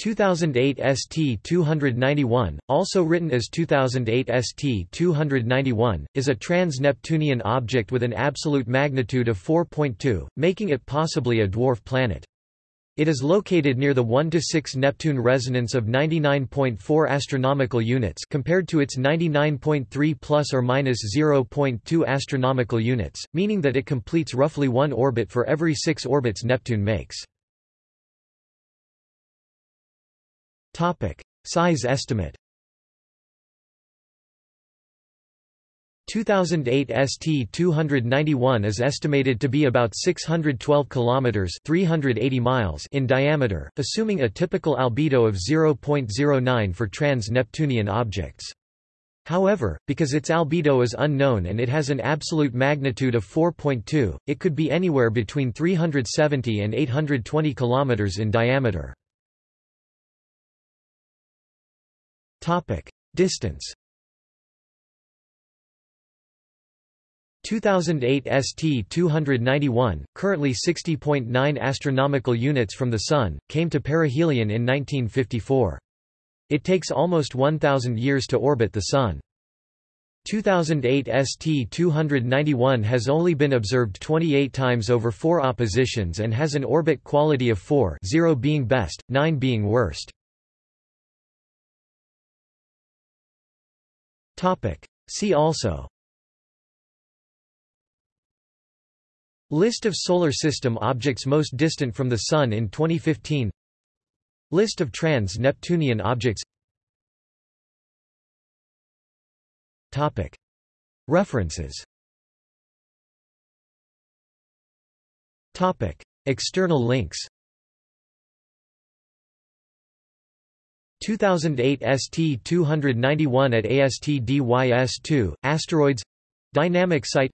2008 ST-291, also written as 2008 ST-291, is a trans-Neptunian object with an absolute magnitude of 4.2, making it possibly a dwarf planet. It is located near the 1 to 6 Neptune resonance of 99.4 astronomical units compared to its 99.3 plus or minus 0.2 astronomical units, meaning that it completes roughly one orbit for every 6 orbits Neptune makes. Topic: Size estimate. 2008 ST-291 is estimated to be about 612 kilometers (380 miles) in diameter, assuming a typical albedo of 0.09 for trans-Neptunian objects. However, because its albedo is unknown and it has an absolute magnitude of 4.2, it could be anywhere between 370 and 820 kilometers in diameter. Topic: Distance. 2008 ST-291, currently 60.9 astronomical units from the Sun, came to perihelion in 1954. It takes almost 1,000 years to orbit the Sun. 2008 ST-291 has only been observed 28 times over four oppositions and has an orbit quality of 4 0 being best, 9 being worst. See also. List of Solar System objects most distant from the Sun in 2015 List of trans-Neptunian objects. Topic. References. Topic. External links 2008 ST-291 at ASTDYS-2, Asteroids Dynamic Site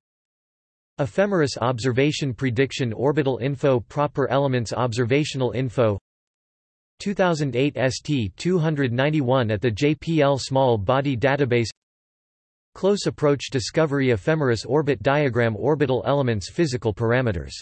Ephemeris Observation Prediction Orbital Info Proper Elements Observational Info. 2008 ST-291 at the JPL Small Body Database. Close Approach Discovery Ephemeris Orbit Diagram Orbital Elements Physical Parameters